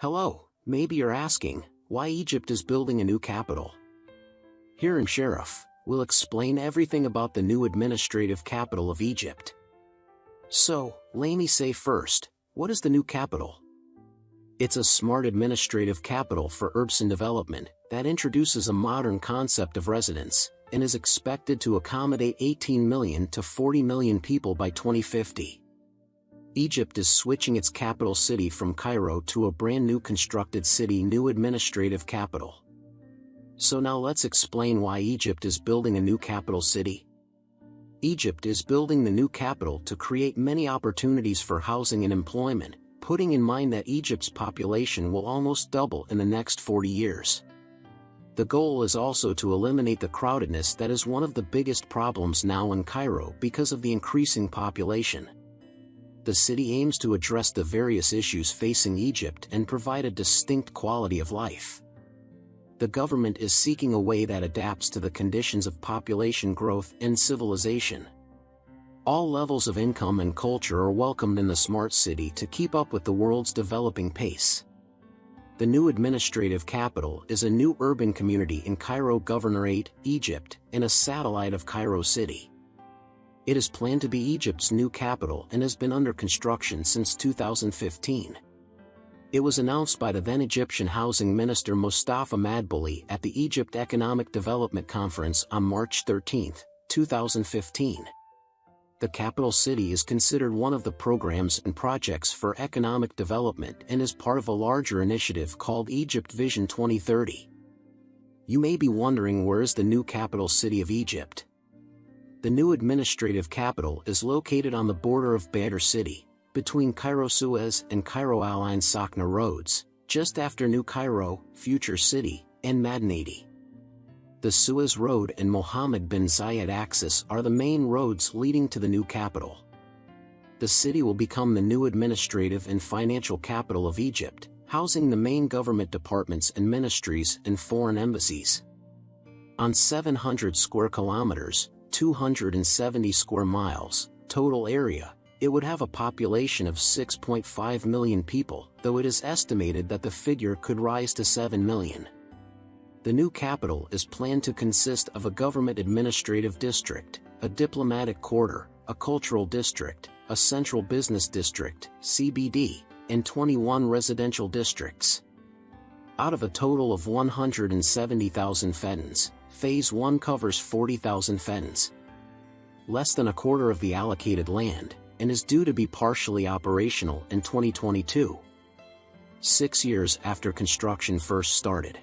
Hello, maybe you're asking, why Egypt is building a new capital? Here in Sheriff, we'll explain everything about the new administrative capital of Egypt. So, let me say first, what is the new capital? It's a smart administrative capital for urban development that introduces a modern concept of residence and is expected to accommodate 18 million to 40 million people by 2050. Egypt is switching its capital city from Cairo to a brand new constructed city new administrative capital. So now let's explain why Egypt is building a new capital city. Egypt is building the new capital to create many opportunities for housing and employment, putting in mind that Egypt's population will almost double in the next 40 years. The goal is also to eliminate the crowdedness that is one of the biggest problems now in Cairo because of the increasing population. The city aims to address the various issues facing Egypt and provide a distinct quality of life. The government is seeking a way that adapts to the conditions of population growth and civilization. All levels of income and culture are welcomed in the smart city to keep up with the world's developing pace. The new administrative capital is a new urban community in Cairo Governorate, Egypt, and a satellite of Cairo City. It is planned to be Egypt's new capital and has been under construction since 2015. It was announced by the then Egyptian Housing Minister Mustafa Madbouli at the Egypt Economic Development Conference on March 13, 2015 the capital city is considered one of the programs and projects for economic development and is part of a larger initiative called Egypt Vision 2030. You may be wondering where is the new capital city of Egypt? The new administrative capital is located on the border of Badr City, between Cairo Suez and Cairo Al Ain Sokhna roads, just after New Cairo, Future City, and Madinati the Suez Road and Mohammed bin Zayed axis are the main roads leading to the new capital. The city will become the new administrative and financial capital of Egypt, housing the main government departments and ministries and foreign embassies. On 700 square kilometers, 270 square miles, total area, it would have a population of 6.5 million people, though it is estimated that the figure could rise to 7 million. The new capital is planned to consist of a government administrative district, a diplomatic quarter, a cultural district, a central business district, CBD, and 21 residential districts. Out of a total of 170,000 feddans, Phase 1 covers 40,000 feddans, Less than a quarter of the allocated land, and is due to be partially operational in 2022. Six years after construction first started.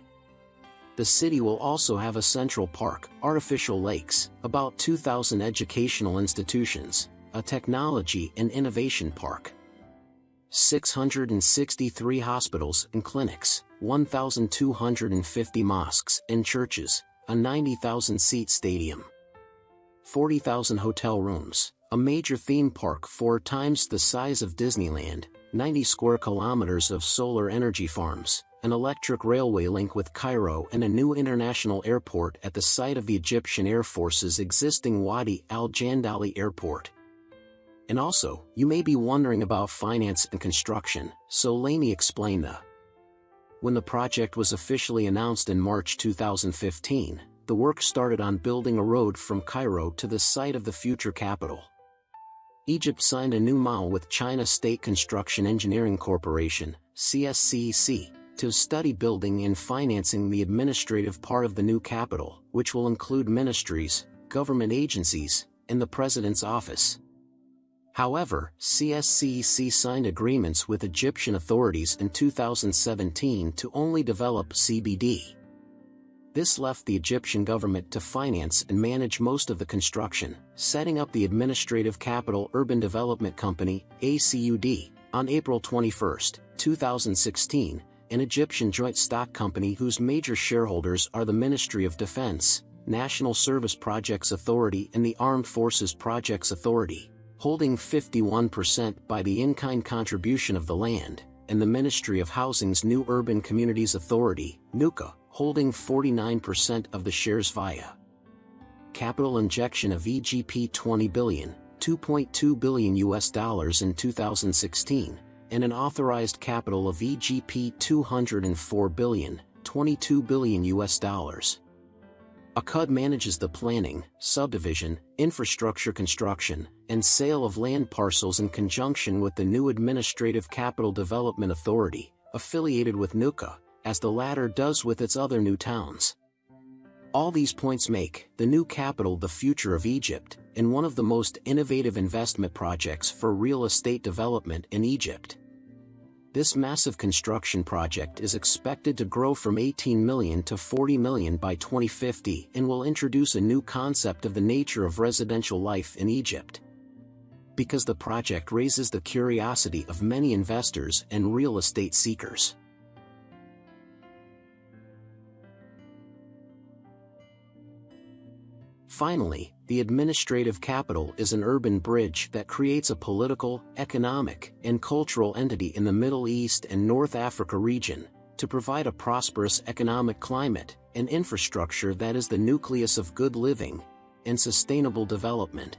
The city will also have a central park, artificial lakes, about 2,000 educational institutions, a technology and innovation park, 663 hospitals and clinics, 1,250 mosques and churches, a 90,000-seat stadium, 40,000 hotel rooms, a major theme park four times the size of Disneyland, 90 square kilometers of solar energy farms, an electric railway link with Cairo and a new international airport at the site of the Egyptian Air Force's existing Wadi al-Jandali airport. And also, you may be wondering about finance and construction, so let me explain the. When the project was officially announced in March 2015, the work started on building a road from Cairo to the site of the future capital. Egypt signed a new MOU with China State Construction Engineering Corporation, CSCC, to study building and financing the administrative part of the new capital, which will include ministries, government agencies, and the President's office. However, CSCC signed agreements with Egyptian authorities in 2017 to only develop CBD. This left the Egyptian government to finance and manage most of the construction, setting up the Administrative Capital Urban Development Company, ACUD, on April 21, 2016, an Egyptian joint stock company whose major shareholders are the Ministry of Defense, National Service Projects Authority and the Armed Forces Projects Authority, holding 51% by the in-kind contribution of the land, and the Ministry of Housing's New Urban Communities Authority, NUCA, holding 49% of the shares via capital injection of EGP 20 billion, 2.2 billion US dollars in 2016, and an authorized capital of EGP 204 billion, 22 billion US dollars. ACUD manages the planning, subdivision, infrastructure construction, and sale of land parcels in conjunction with the new Administrative Capital Development Authority, affiliated with NUCA, as the latter does with its other new towns. All these points make the new capital the future of Egypt, and one of the most innovative investment projects for real estate development in Egypt. This massive construction project is expected to grow from 18 million to 40 million by 2050 and will introduce a new concept of the nature of residential life in Egypt. Because the project raises the curiosity of many investors and real estate seekers. Finally, the administrative capital is an urban bridge that creates a political, economic, and cultural entity in the Middle East and North Africa region, to provide a prosperous economic climate and infrastructure that is the nucleus of good living and sustainable development.